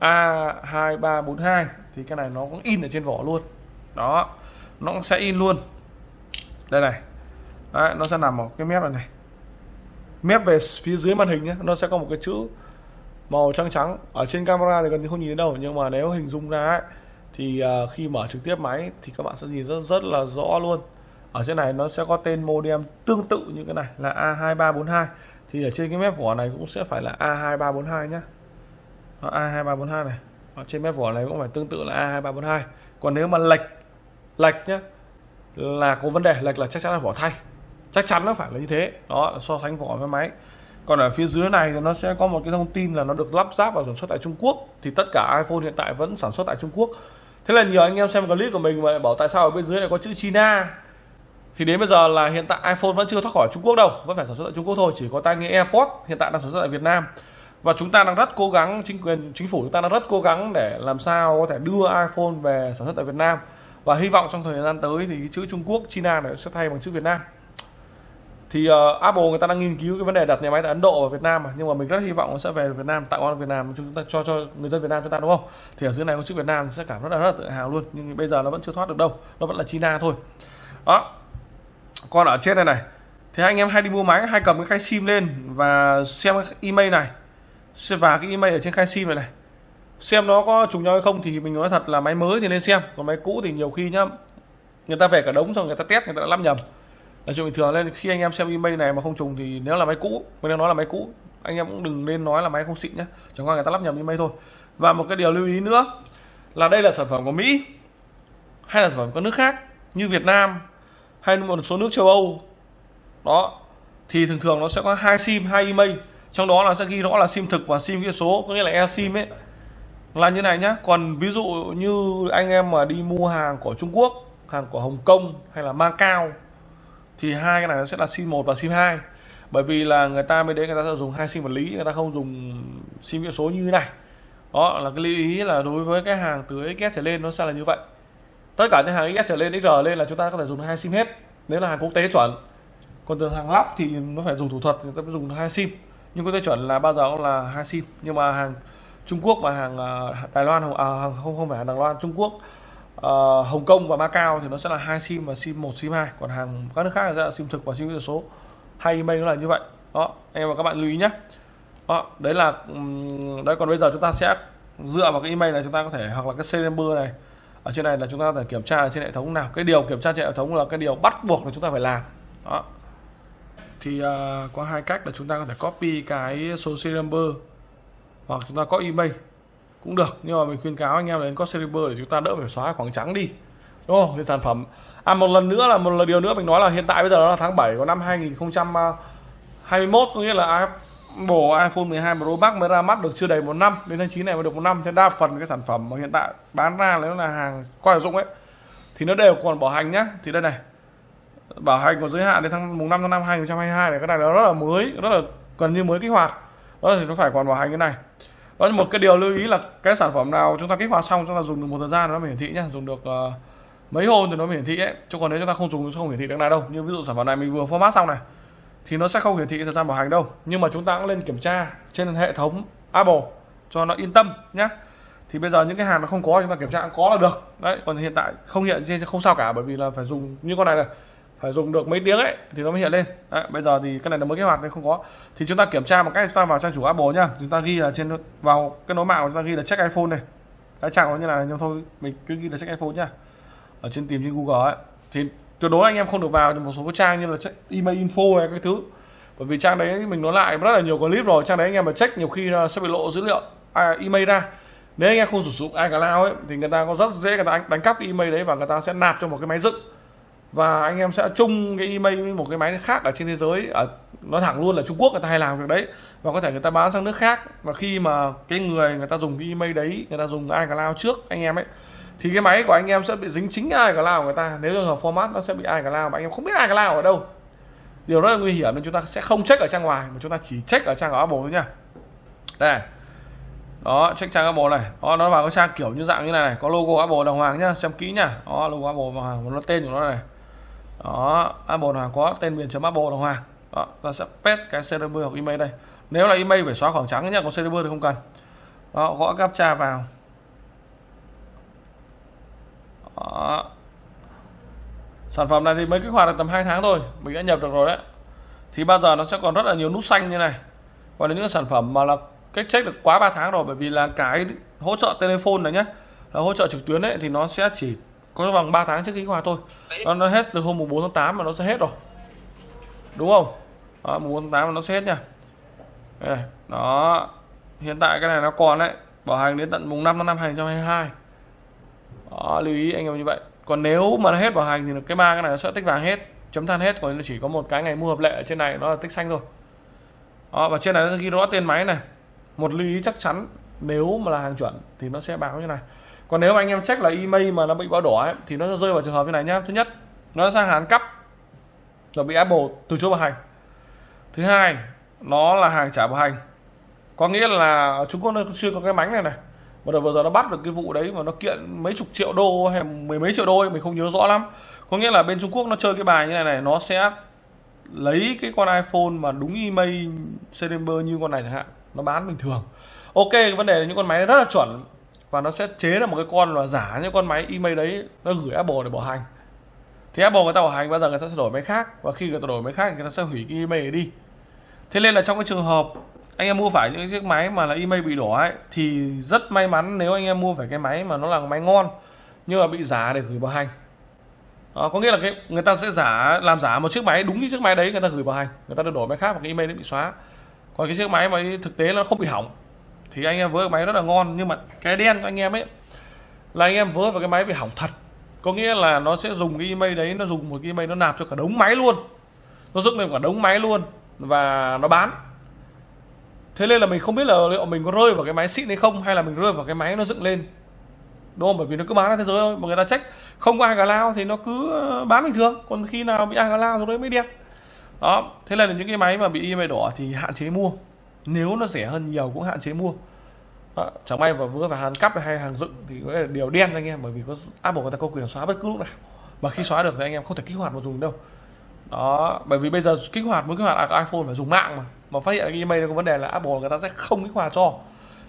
A2342 thì cái này nó cũng in ở trên vỏ luôn. Đó nó cũng sẽ in luôn. Đây này. Đấy, nó sẽ nằm ở cái mép này này. Mép về phía dưới màn hình nhé nó sẽ có một cái chữ màu trắng trắng ở trên camera thì gần như không nhìn thấy đâu nhưng mà nếu hình dung ra ấy, thì uh, khi mở trực tiếp máy thì các bạn sẽ nhìn rất rất là rõ luôn. Ở trên này nó sẽ có tên modem tương tự như cái này là A2342 thì ở trên cái mép vỏ này cũng sẽ phải là A2342 nhá. A2342 này. Ở trên mép vỏ này cũng phải tương tự là A2342 còn nếu mà lệch lệch nhé là có vấn đề lệch là chắc chắn là vỏ thay. Chắc chắn nó phải là như thế. Đó so sánh vỏ với máy còn ở phía dưới này thì nó sẽ có một cái thông tin là nó được lắp ráp và sản xuất tại Trung Quốc. Thì tất cả iPhone hiện tại vẫn sản xuất tại Trung Quốc. Thế là nhiều anh em xem clip của mình mà bảo tại sao ở bên dưới này có chữ China. Thì đến bây giờ là hiện tại iPhone vẫn chưa thoát khỏi Trung Quốc đâu, vẫn phải sản xuất tại Trung Quốc thôi, chỉ có tai nghe AirPods hiện tại đang sản xuất tại Việt Nam. Và chúng ta đang rất cố gắng, chính quyền, chính phủ chúng ta đang rất cố gắng để làm sao có thể đưa iPhone về sản xuất tại Việt Nam. Và hy vọng trong thời gian tới thì chữ Trung Quốc, China này sẽ thay bằng chữ Việt Nam thì uh, Apple người ta đang nghiên cứu cái vấn đề đặt nhà máy tại Ấn Độ và Việt Nam mà. Nhưng mà mình rất hy vọng nó sẽ về Việt Nam tạo ở Việt Nam chúng ta cho cho người dân Việt Nam chúng ta đúng không? Thì ở dưới này có chữ Việt Nam sẽ cảm rất là rất là tự hào luôn. Nhưng bây giờ nó vẫn chưa thoát được đâu. Nó vẫn là China thôi. Đó. Còn ở trên này này. Thì anh em hay đi mua máy hay cầm cái khay sim lên và xem cái email này. Và cái email ở trên khay sim này này. Xem nó có trùng nhau hay không thì mình nói thật là máy mới thì nên xem. Còn máy cũ thì nhiều khi nhá người ta về cả đống xong người ta test người ta đã lắp nhầm là chuyện bình thường nên khi anh em xem email này mà không trùng thì nếu là máy cũ, mình đang nói là máy cũ, anh em cũng đừng nên nói là máy không xịn nhé chẳng qua người ta lắp nhầm email thôi. Và một cái điều lưu ý nữa là đây là sản phẩm của Mỹ, hay là sản phẩm của nước khác, như Việt Nam, hay một số nước châu Âu. Đó, thì thường thường nó sẽ có hai sim, hai email. Trong đó là sẽ ghi rõ là sim thực và sim ghi số, có nghĩa là e sim ấy. Là như này nhá, còn ví dụ như anh em mà đi mua hàng của Trung Quốc, hàng của Hồng Kông hay là Macau thì hai cái này nó sẽ là sim 1 và sim 2 bởi vì là người ta mới đấy người ta sẽ dùng hai sim vật lý người ta không dùng sim viễn số như thế này. Đó là cái lưu ý là đối với cái hàng từ XS trở lên nó sẽ là như vậy. Tất cả những hàng XS trở lên XR lên là chúng ta có thể dùng hai sim hết. Nếu là hàng quốc tế chuẩn. Còn từ hàng lắp thì nó phải dùng thủ thuật người ta phải dùng hai sim. Nhưng quốc tế chuẩn là bao giờ cũng là hai sim. Nhưng mà hàng Trung Quốc và hàng à, Đài Loan à, hàng không không phải hàng Đài Loan Trung Quốc uh, Hồng Kông và Macau thì nó sẽ là hai sim và sim 1 sim 2 còn hàng các nước khác là sim thực và sim kỹ số. Hay email nó là như vậy. Đó anh em và các bạn lưu ý nhé. Đó đấy là đấy còn bây giờ chúng ta sẽ dựa vào cái email này chúng ta có thể hoặc là cái serial number này. Ở trên này là chúng ta phải kiểm tra trên hệ thống nào. Cái điều kiểm tra trên hệ thống là cái điều bắt buộc là chúng ta phải làm. Đó. Thì uh, có hai cách là chúng ta có thể copy cái số serial number hoặc chúng ta có email cũng được, nhưng mà mình khuyên cáo anh em đến có server để chúng ta đỡ phải xóa khoảng trắng đi. Đúng không? Cái sản phẩm. À một lần nữa là, một lần điều nữa mình nói là hiện tại bây giờ nó là tháng 7 của năm 2021 có nghĩa là bộ iPhone 12 Pro Max mới ra mắt được chưa đầy một năm. Đến tháng 9 này mới được một năm thế đa phần cái sản phẩm mà hiện tại bán ra nếu là hàng qua sử dụng ấy, thì nó đều còn bảo hành nhá. Thì đây này, bảo hành còn giới hạn đến tháng mùng 5 tháng 5 2022 này, cái này nó rất là mới, rất là gần như mới kích hoạt. Đó, thì nó phải còn bảo hành cái này có một cái điều lưu ý là cái sản phẩm nào chúng ta kích hoạt xong chúng ta dùng được một thời gian nó mới hiển thị nhé dùng được uh, mấy hôm thì nó mới hiển thị ấy. Chứ còn nếu chúng ta không dùng nó không hiển thị được này đâu. Như ví dụ sản phẩm này mình vừa format xong này thì nó sẽ không hiển thị thời gian bảo hành đâu. Nhưng mà chúng ta cũng lên kiểm tra trên hệ thống Apple cho nó yên tâm nhé thì bây giờ những cái hàng nó không có chúng ta kiểm tra có là được. Đấy còn hiện tại không hiện trên không sao cả bởi vì là phải dùng như con này này phải dùng được mấy tiếng ấy thì nó mới hiện lên. Đấy, bây giờ thì cái này là mới kích hoạt nên không có. Thì chúng ta kiểm tra một cách chúng ta vào trang chủ Apple nhá. Chúng ta ghi là trên vào cái nối mạng của chúng ta ghi là check iPhone này cái trang nó như này nhưng thôi mình cứ ghi là check iPhone nhá. Ở trên tìm trên Google ấy. Thì tuyệt đối anh em không được vào một số cái trang như là check email info hay cái thứ. Bởi vì trang đấy mình nói lại rất là nhiều clip rồi trang đấy anh em mà check nhiều khi sẽ bị lộ dữ liệu à, email ra. Nếu anh em không sử dụng iCloud ấy thì người ta có rất dễ người ta đánh cắp cái email đấy và người ta sẽ nạp cho một cái máy dựng và anh em sẽ chung cái email với một cái máy khác ở trên thế giới. Ở, nói thẳng luôn là Trung Quốc người ta hay làm việc đấy. Và có thể người ta bán sang nước khác. Và khi mà cái người người ta dùng cái email đấy, người ta dùng iCloud trước anh em ấy, thì cái máy của anh em sẽ bị dính chính iCloud của người ta. Nếu trường hợp format nó sẽ bị iCloud, mà anh em không biết iCloud ở đâu. Điều rất là nguy hiểm nên chúng ta sẽ không check ở trang ngoài, mà chúng ta chỉ check ở trang của Apple thôi nha. Đây. Đó, check trang Apple này. Đó, nó vào cái trang kiểu như dạng như này này. Có logo Apple đồng hoàng nhá. Xem kỹ nhá đó, logo Apple đồng hoàng nó tên của nó này đó, Apple hoàng có tên miền chấm Apple đồng hoàng đó, ta sẽ pet cái server hoặc email đây. Nếu là email phải xóa khoảng trắng nhá, còn server thì không cần. Đó, gõ captcha vào. Đó. sản phẩm này thì mới kích hoạt được tầm 2 tháng thôi, mình đã nhập được rồi đấy. Thì bao giờ nó sẽ còn rất là nhiều nút xanh như này. Còn là những sản phẩm mà là cách check được quá 3 tháng rồi, bởi vì là cái hỗ trợ telephone này nhé là hỗ trợ trực tuyến đấy thì nó sẽ chỉ có bằng 3 tháng trước khi hòa thôi. Nó, nó hết từ hôm mùng 4 tháng 8 mà nó sẽ hết rồi. Đúng không? Đó, mùng 4 tháng 8 mà nó sẽ hết nha. Đây, đó hiện tại cái này nó còn đấy. Bảo hành đến tận mùng 5 tháng 5 2022 đó, lưu ý anh em như vậy. Còn nếu mà nó hết bảo hành thì cái ba cái này nó sẽ tích vàng hết chấm than hết. Còn chỉ có một cái ngày mua hợp lệ ở trên này nó là tích xanh thôi. Đó, và trên này nó ghi rõ tên máy này. Một lưu ý chắc chắn nếu mà là hàng chuẩn thì nó sẽ báo như này còn nếu mà anh em check là email mà nó bị báo đỏ ấy, thì nó sẽ rơi vào trường hợp như này nhá. Thứ nhất nó sang hàng cấp rồi bị Apple từ chối bảo hành. Thứ hai nó là hàng trả bảo hành. Có nghĩa là Trung Quốc nó chưa có cái mánh này này. Và đợt vừa giờ nó bắt được cái vụ đấy mà nó kiện mấy chục triệu đô hay mười mấy triệu đô ấy, mình không nhớ rõ lắm. Có nghĩa là bên Trung Quốc nó chơi cái bài như này này nó sẽ lấy cái con iPhone mà đúng email September như con này chẳng hạn nó bán bình thường. Ok vấn đề là những con máy rất là chuẩn và nó sẽ chế ra một cái con là giả những con máy email đấy nó gửi Apple để bảo hành. Thì Apple người ta bảo hành bao giờ người ta sẽ đổi máy khác. Và khi người ta đổi máy khác thì người ta sẽ hủy cái email đi. Thế nên là trong cái trường hợp anh em mua phải những chiếc máy mà là email bị đỏ ấy thì rất may mắn nếu anh em mua phải cái máy mà nó là máy ngon nhưng mà bị giả để gửi bảo hành. Đó, có nghĩa là cái người ta sẽ giả làm giả một chiếc máy đúng như chiếc máy đấy người ta gửi bảo hành. Người ta đổi máy khác và cái email đấy bị xóa. Còn cái chiếc máy mà thực tế nó không bị hỏng thì anh em vớ cái máy rất là ngon, nhưng mà cái đen của anh em ấy, là anh em vớ vào cái máy bị hỏng thật. Có nghĩa là nó sẽ dùng cái email đấy, nó dùng một cái email nó nạp cho cả đống máy luôn. Nó dựng lên cả đống máy luôn, và nó bán. Thế nên là mình không biết là liệu mình có rơi vào cái máy xịn hay không, hay là mình rơi vào cái máy nó dựng lên. Đúng không? Bởi vì nó cứ bán ra thế giới thôi, mà người ta trách không có ai cả lao thì nó cứ ờ, bán bình thường. Còn khi nào bị ai cả lao rồi đấy mới đẹp đó, thế là những cái máy mà bị email đỏ thì hạn chế mua nếu nó rẻ hơn nhiều cũng hạn chế mua. À, chẳng may và vừa phải hàng cắp hay hàng dựng thì có là điều đen anh em bởi vì có Apple người ta có quyền xóa bất cứ lúc nào. Mà khi xóa được thì anh em không thể kích hoạt mà dùng đâu. Đó bởi vì bây giờ kích hoạt muốn kích hoạt iPhone phải dùng mạng mà. Mà phát hiện cái email có vấn đề là Apple người ta sẽ không kích hoạt cho.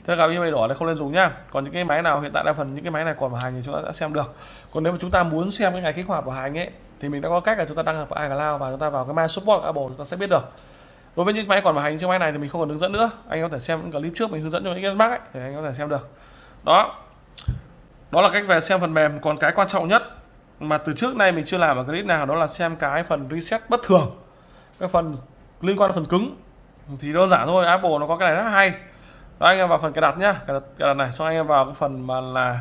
Thế gặp email đỏ này không nên dùng nhá. Còn những cái máy nào hiện tại đa phần những cái máy này còn bảo hành thì chúng ta đã xem được. Còn nếu mà chúng ta muốn xem cái ngày kích hoạt bảo hành ấy thì mình đã có cách là chúng ta đăng nhập vào iCloud và chúng ta vào cái My Support Apple chúng ta sẽ biết được đối với những máy còn bảo hành trên máy này thì mình không cần hướng dẫn nữa. Anh có thể xem những clip trước mình hướng dẫn cho những cái bác ấy thì anh có thể xem được. Đó. Đó là cách về xem phần mềm. Còn cái quan trọng nhất mà từ trước nay mình chưa làm ở clip nào đó là xem cái phần reset bất thường cái phần liên quan đến phần cứng. Thì đơn giản thôi Apple nó có cái này rất hay. Đó anh em vào phần cài đặt nhá. Cài đặt, cài đặt này xong anh em vào cái phần mà là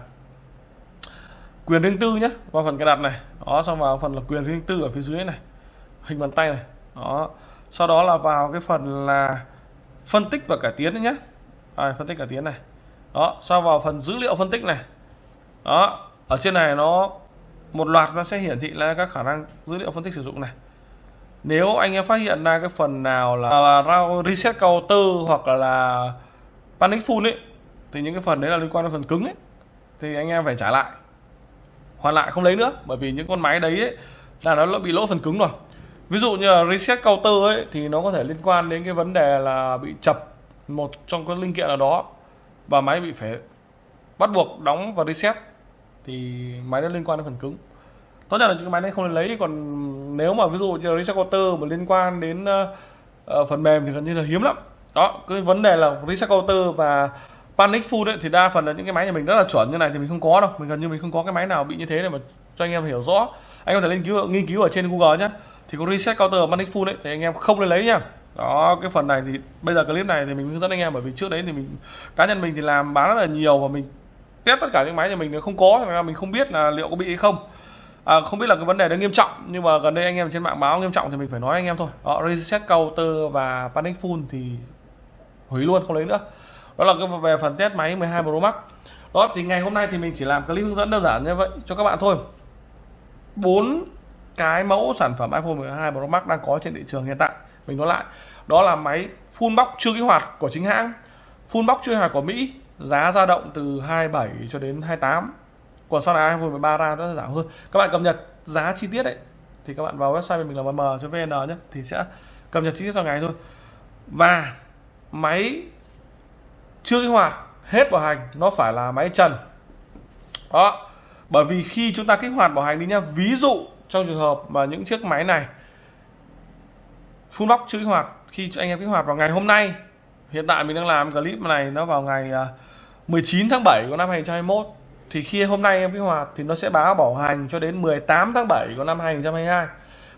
quyền riêng tư nhé vào phần cài đặt này. Đó xong vào phần là quyền riêng tư ở phía dưới này hình bàn tay này. Đó sau đó là vào cái phần là phân tích và cải tiến nhé à, phân tích cải tiến này. Đó sau vào phần dữ liệu phân tích này. Đó ở trên này nó một loạt nó sẽ hiển thị là các khả năng dữ liệu phân tích sử dụng này. Nếu anh em phát hiện ra cái phần nào là, là reset counter hoặc là, là panic full ấy thì những cái phần đấy là liên quan đến phần cứng ấy thì anh em phải trả lại. Hoàn lại không lấy nữa bởi vì những con máy đấy ấy, là nó bị lỗ phần cứng rồi ví dụ như là reset counter ấy thì nó có thể liên quan đến cái vấn đề là bị chập một trong các linh kiện nào đó và máy bị phải bắt buộc đóng và reset thì máy nó liên quan đến phần cứng. Tốt nhất là những cái máy này không nên lấy còn nếu mà ví dụ như reset counter mà liên quan đến uh, phần mềm thì gần như là hiếm lắm. Đó cái vấn đề là reset counter và panic food ấy, thì đa phần là những cái máy nhà mình rất là chuẩn như này thì mình không có đâu. Mình gần như mình không có cái máy nào bị như thế này mà cho anh em hiểu rõ. Anh có thể nghiên cứu nghiên cứu ở trên google nhé thì có reset counter panic full đấy thì anh em không nên lấy nhá. Đó cái phần này thì bây giờ clip này thì mình hướng dẫn anh em bởi vì trước đấy thì mình cá nhân mình thì làm bán rất là nhiều và mình test tất cả những máy nhà mình không có nên mình không biết là liệu có bị hay không. À, không biết là cái vấn đề đó nghiêm trọng nhưng mà gần đây anh em trên mạng báo nghiêm trọng thì mình phải nói anh em thôi. Đó reset counter và panic full thì hủy luôn không lấy nữa. Đó là cái về phần test máy 12 Pro Max. Đó thì ngày hôm nay thì mình chỉ làm clip hướng dẫn đơn giản như vậy cho các bạn thôi. Bốn cái mẫu sản phẩm iPhone 12 Pro Max đang có trên thị trường hiện tại. Mình nói lại, đó là máy full box chưa kích hoạt của chính hãng. Full box chưa kích hoạt của Mỹ, giá dao động từ 27 cho đến 28 còn sau này iPhone 13 ra nó sẽ giảm hơn. Các bạn cập nhật giá chi tiết đấy, thì các bạn vào website mình là mm.vn nhé, thì sẽ cập nhật chi tiết theo ngày thôi. Và máy chưa kích hoạt hết bảo hành, nó phải là máy trần. Đó, bởi vì khi chúng ta kích hoạt bảo hành đi nhá, ví dụ trong trường hợp mà những chiếc máy này full box chưa kích hoạt khi anh em kích hoạt vào ngày hôm nay hiện tại mình đang làm clip này nó vào ngày à, 19 tháng 7 của năm 2021 thì khi hôm nay em kích hoạt thì nó sẽ báo bảo hành cho đến 18 tháng 7 của năm 2022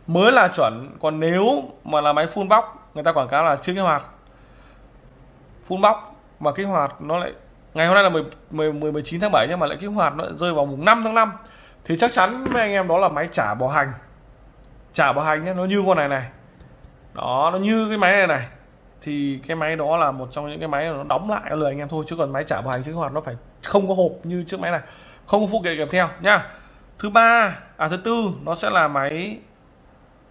mới là chuẩn còn nếu mà là máy full box người ta quảng cáo là chưa kích hoạt. Full box mà kích hoạt nó lại ngày hôm nay là 10, 10, 19 tháng 7 nhưng mà lại kích hoạt nó lại rơi vào mùng 5 tháng 5 thì chắc chắn với anh em đó là máy trả bảo hành. Trả bảo hành nhé nó như con này này. Đó nó như cái máy này này. Thì cái máy đó là một trong những cái máy nó đóng lại lời anh em thôi chứ còn máy trả bảo hành chứ hoạt nó phải không có hộp như chiếc máy này. Không có phụ kiện kèm theo nhá. Thứ ba à thứ tư nó sẽ là máy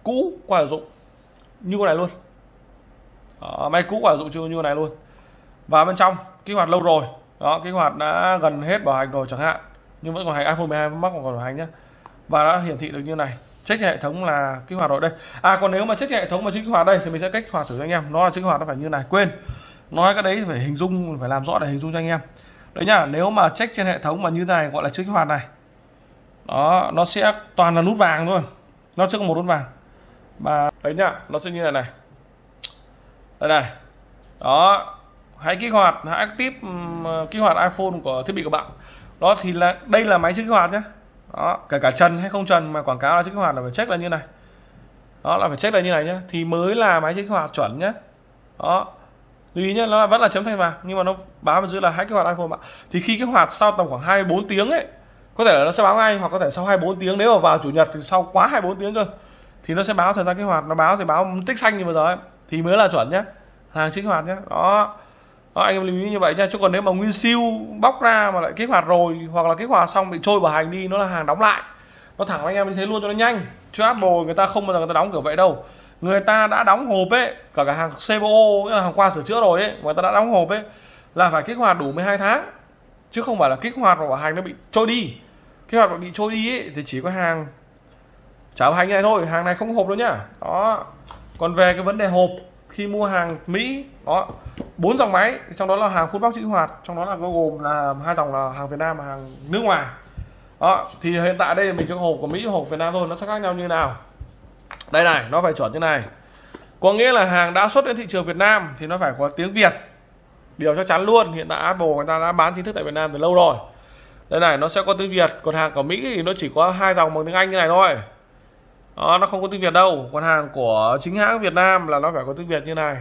cũ qua sử dụng. Như con này luôn. Đó, máy cũ qua sử dụng chưa như con này luôn. Và bên trong kích hoạt lâu rồi. Đó kích hoạt đã gần hết bảo hành rồi chẳng hạn nhưng vẫn còn hành. iPhone 12 Max còn bảo hành nhé và đã hiển thị được như này. Check hệ thống là kích hoạt rồi. Đây. À còn nếu mà check hệ thống mà chưa kích hoạt đây thì mình sẽ cách hoạt thử cho anh em. Nó là kích hoạt nó phải như này. Quên. Nói cái đấy phải hình dung, phải làm rõ để hình dung cho anh em. Đấy nhá, nếu mà check trên hệ thống mà như này, gọi là chưa kích hoạt này. Đó, nó sẽ toàn là nút vàng thôi. Nó chưa có một nút vàng. Và đấy nhá, nó sẽ như này này. Đây này. Đó. Hãy kích hoạt, hãy active kích hoạt iPhone của thiết bị của bạn đó, thì là, đây là máy chưa kích hoạt nhé. Đó, kể cả trần hay không trần mà quảng cáo là chưa kích hoạt là phải check là như này. Đó, là phải check là như này nhé. Thì mới là máy chưa kích hoạt chuẩn nhé. Đó, lưu ý nhé, nó vẫn là chấm thanh vàng, nhưng mà nó báo bên dưới là hãy kích hoạt iPhone bạn thì khi kích hoạt sau tầm khoảng 24 tiếng ấy, có thể là nó sẽ báo ngay, hoặc có thể sau 24 tiếng, nếu mà vào chủ nhật thì sau quá 24 tiếng cơ, thì nó sẽ báo thời gian kích hoạt. Nó báo thì báo tích xanh như vừa rồi thì mới là chuẩn nhé. Hàng kích hoạt nhé. Đó đó, anh em lưu ý như vậy nha chứ còn nếu mà nguyên siêu bóc ra mà lại kích hoạt rồi hoặc là kích hoạt xong bị trôi bảo hành đi nó là hàng đóng lại. Nó thẳng anh em như thế luôn cho nó nhanh. Chứ Apple người ta không bao giờ người ta đóng kiểu vậy đâu. Người ta đã đóng hộp ấy cả cả hàng CBO là hàng qua sửa chữa rồi ấy người ta đã đóng hộp ấy là phải kích hoạt đủ 12 tháng. Chứ không phải là kích hoạt bảo hành nó bị trôi đi. Kích hoạt mà bị trôi đi ấy, thì chỉ có hàng trả bảo hành này thôi hàng này không hộp đâu nhá. Đó. Còn về cái vấn đề hộp khi mua hàng Mỹ, đó, bốn dòng máy, trong đó là hàng phun bóc chữ hoạt, trong đó là có gồm là hai dòng là hàng Việt Nam và hàng nước ngoài. Đó, thì hiện tại đây mình cho hộp của Mỹ hộp Việt Nam thôi, nó sẽ khác nhau như nào? Đây này, nó phải chuẩn như này. Có nghĩa là hàng đã xuất đến thị trường Việt Nam thì nó phải có tiếng Việt. Điều chắc chắn luôn, hiện tại Apple người ta đã bán chính thức tại Việt Nam từ lâu rồi. Đây này, nó sẽ có tiếng Việt, còn hàng của Mỹ thì nó chỉ có hai dòng bằng tiếng Anh như này thôi đó, nó không có tiếng Việt đâu. Còn hàng của chính hãng Việt Nam là nó phải có tiếng Việt như này.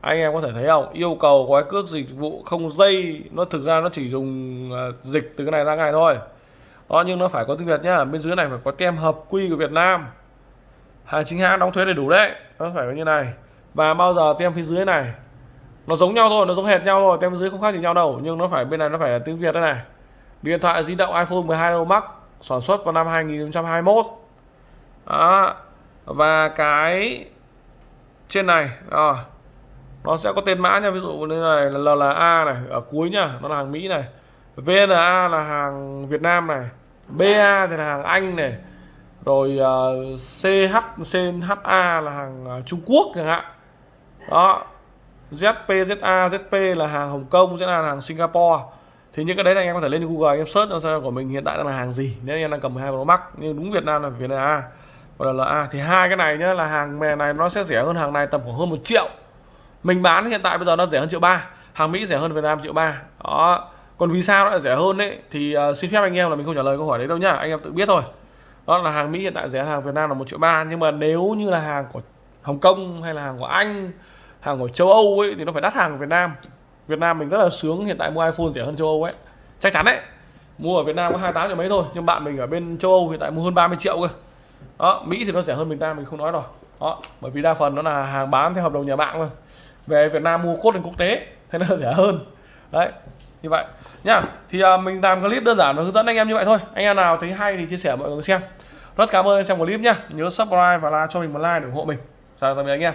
Anh em có thể thấy không? Yêu cầu gói cước dịch vụ không dây nó thực ra nó chỉ dùng ờ, dịch từ cái này ra ngay thôi. Đó nhưng nó phải có tiếng Việt nhá. Bên dưới này phải có tem hợp quy của Việt Nam. Hàng chính hãng đóng thuế đầy đủ đấy. Nó phải như này. Và bao giờ tem phía dưới này nó giống nhau thôi nó giống hệt nhau thôi. Tem dưới không khác gì nhau đâu. Nhưng nó phải bên này nó phải là tiếng Việt đây này. Điện thoại di động iPhone 12 Pro Max sản xuất vào năm 2021 đó. Và cái trên này à, nó sẽ có tên mã nha ví dụ như này là LLA này ở cuối nha nó là hàng Mỹ này. VNA là hàng Việt Nam này BA thì là hàng Anh này. Rồi ờ, uh, CH CHA là hàng uh, Trung Quốc chẳng hạn. Đó. ZP ZA ZP là hàng Hồng Kông sẽ là hàng Singapore. Thì những cái đấy là anh em có thể lên Google anh em search cho xem của mình hiện tại đang là hàng gì. Nếu anh em đang cầm 12 Pro Max nhưng đúng Việt Nam là Việt Nam gọi là LA à, thì hai cái này nhá là hàng mè này nó sẽ rẻ hơn hàng này tầm khoảng hơn một triệu. Mình bán hiện tại bây giờ nó rẻ hơn triệu ba hàng Mỹ rẻ hơn Việt Nam triệu ba. Đó còn vì sao nó lại rẻ hơn đấy thì uh, xin phép anh em là mình không trả lời câu hỏi đấy đâu nhá anh em tự biết thôi. Đó là hàng Mỹ hiện tại rẻ hàng Việt Nam là một triệu ba nhưng mà nếu như là hàng của Hồng Kông hay là hàng của Anh hàng của châu Âu ấy thì nó phải đắt hàng của Việt Nam. Việt Nam mình rất là sướng hiện tại mua iPhone rẻ hơn châu Âu ấy. Chắc chắn đấy. Mua ở Việt Nam có 28 triệu mấy thôi nhưng bạn mình ở bên châu Âu hiện tại mua hơn 30 triệu cơ đó Mỹ thì nó rẻ hơn Việt Nam mình không nói rồi. Đó bởi vì đa phần nó là hàng bán theo hợp đồng nhà mạng thôi. Về Việt Nam mua cốt lên quốc tế thế nên rẻ hơn. Đấy như vậy. Nhá thì uh, mình làm clip đơn giản và hướng dẫn anh em như vậy thôi. Anh em nào thấy hay thì chia sẻ mọi người xem. Rất cảm ơn anh xem clip nhá. Nhớ subscribe và like cho mình một like để ủng hộ mình. Chào tạm biệt anh em.